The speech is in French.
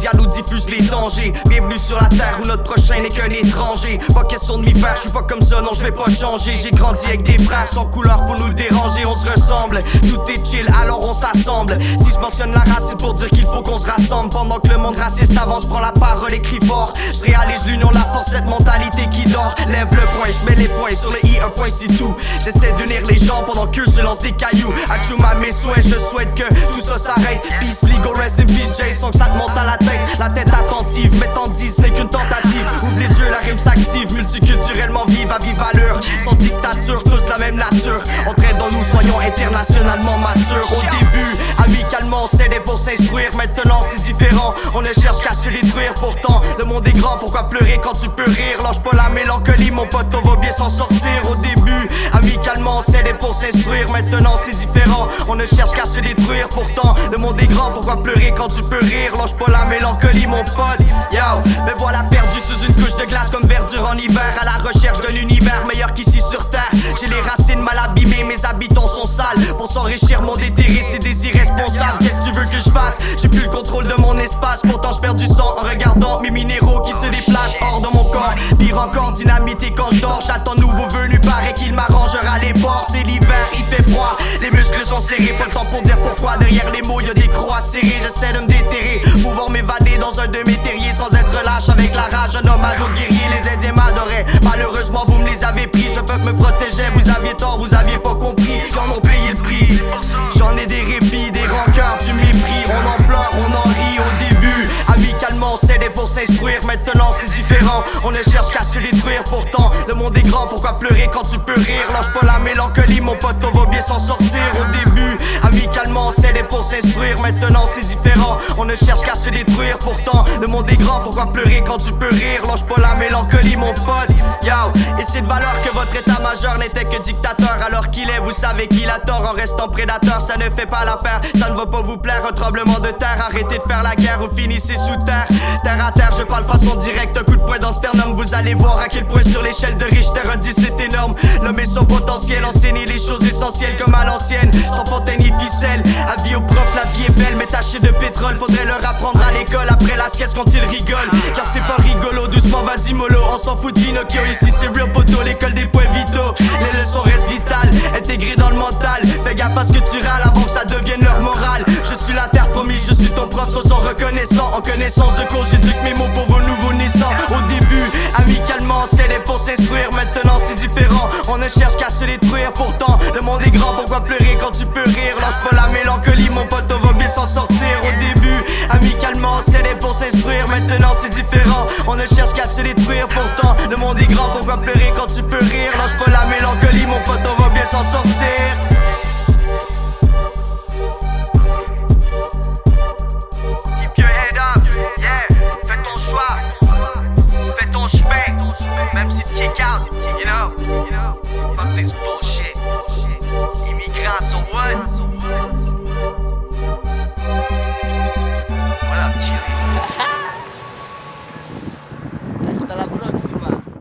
médias nous diffusent les dangers. Bienvenue sur la terre où notre prochain n'est qu'un étranger. Pas question de m'y faire, je suis pas comme ça, non, je vais pas changer. J'ai grandi avec des frères sans couleur pour nous déranger, on se ressemble. Tout est chill, alors on s'assemble. Si je mentionne la race, c'est pour dire qu'il faut qu'on se rassemble. Pendant que le monde raciste avance, prend la parole et crie fort. Je réalise l'union, la force, cette. Le point, je mets les points sur le i, un point c'est tout. J'essaie d'unir les gens pendant qu'eux se lancent des cailloux. Achuma mes souhaits, je souhaite que tout ça s'arrête. Peace, legal, rest in peace, sans que ça te monte à la tête. La tête attentive, mettant 10, n'est qu'une tentative. Ouvre les yeux, la rime s'active, multiculturellement vive à vive allure. Sans dictature, tous la même nature. Entraînons-nous, soyons internationalement matures. S'aidait pour s'instruire. Maintenant, c'est différent, on ne cherche qu'à se détruire. Pourtant, le monde est grand, pourquoi pleurer quand tu peux rire? Lâche pas la mélancolie, mon pote, on va bien s'en sortir. Au début, amicalement, on s'aidait pour s'instruire. Maintenant, c'est différent, on ne cherche qu'à se détruire. Pourtant, le monde est grand, pourquoi pleurer quand tu peux rire? Lâche pas la mélancolie, mon pote. Yo, me voilà perdu sous une couche de glace comme verdure en hiver. À la recherche d'un univers meilleur qu'ici sur terre. J'ai les racines mal abîmées, mes habitants sont sales. Pour s'enrichir, mon déterré, contrôle de mon espace. Pourtant, je perds du sang en regardant mes minéraux qui se déplacent hors de mon corps. Pire encore, dynamité quand je dors. J'attends nouveau venu, paraît qu'il m'arrangera les bords. C'est l'hiver, il fait froid. Les muscles sont serrés, pas le temps pour dire pourquoi. Derrière les mots, y a des croix serrées. J'essaie de me déterrer, pouvoir m'évader dans un de mes terriers sans être lâche avec la rage. Un hommage aux guerriers, les Indiens m'adoraient. Malheureusement, vous me les avez pris. Ce peuple me protégeait, vous aviez tort, vous aviez pas compris. Ils en ont payé le prix. J'en ai des répits, des Maintenant, c'est différent. On ne cherche qu'à se détruire. Pourtant, pourquoi pleurer quand tu peux rire? Lâche pas la mélancolie, mon pote, on va bien s'en sortir. Au début, amicalement, on s'aidait pour s'instruire. Maintenant, c'est différent. On ne cherche qu'à se détruire. Pourtant, le monde est grand, pourquoi pleurer quand tu peux rire? Lâche pas la mélancolie, mon pote. Yo, et c'est de valeur que votre état-major n'était que dictateur. Alors qu'il est, vous savez qu'il a tort en restant prédateur. Ça ne fait pas l'affaire, ça ne va pas vous plaire. Un tremblement de terre, arrêtez de faire la guerre ou finissez sous terre. Terre à terre, je parle façon directe. Coup de poing dans le sternum, vous allez voir à quel point sur l'échelle de Richter, un 10 c'est énorme. L'homme et son potentiel, enseigner les choses essentielles comme à l'ancienne. Sans fontaine ni ficelle, avis au prof, la vie est belle, mais tachée de pétrole. Faudrait leur apprendre à l'école après la sieste quand ils rigolent. Car c'est pas rigolo, doucement, vas-y mollo. On s'en fout de Pinocchio, ici c'est real poteau, l'école des points vitaux. Les leçons restent vitales, intégrées dans le mental. Fais gaffe à ce que tu râles avant que ça devienne leur morale. Je suis la terre promis, je suis ton prof, sois reconnaissant. En connaissance de cause, j'éduque mes mots pour vos nouveaux naissants. Maintenant, c'est différent, on ne cherche qu'à se détruire. Pourtant, le monde est grand, pourquoi pleurer quand tu peux rire? Lâche pas la mélancolie, mon pote, on va bien s'en sortir. Au début, amicalement, s'aidait pour s'instruire. Maintenant, c'est différent, on ne cherche qu'à se détruire. Pourtant, le monde est grand, pourquoi pleurer quand tu peux Si tu kick out, you know? Fuck this bullshit. Immigrants, so what?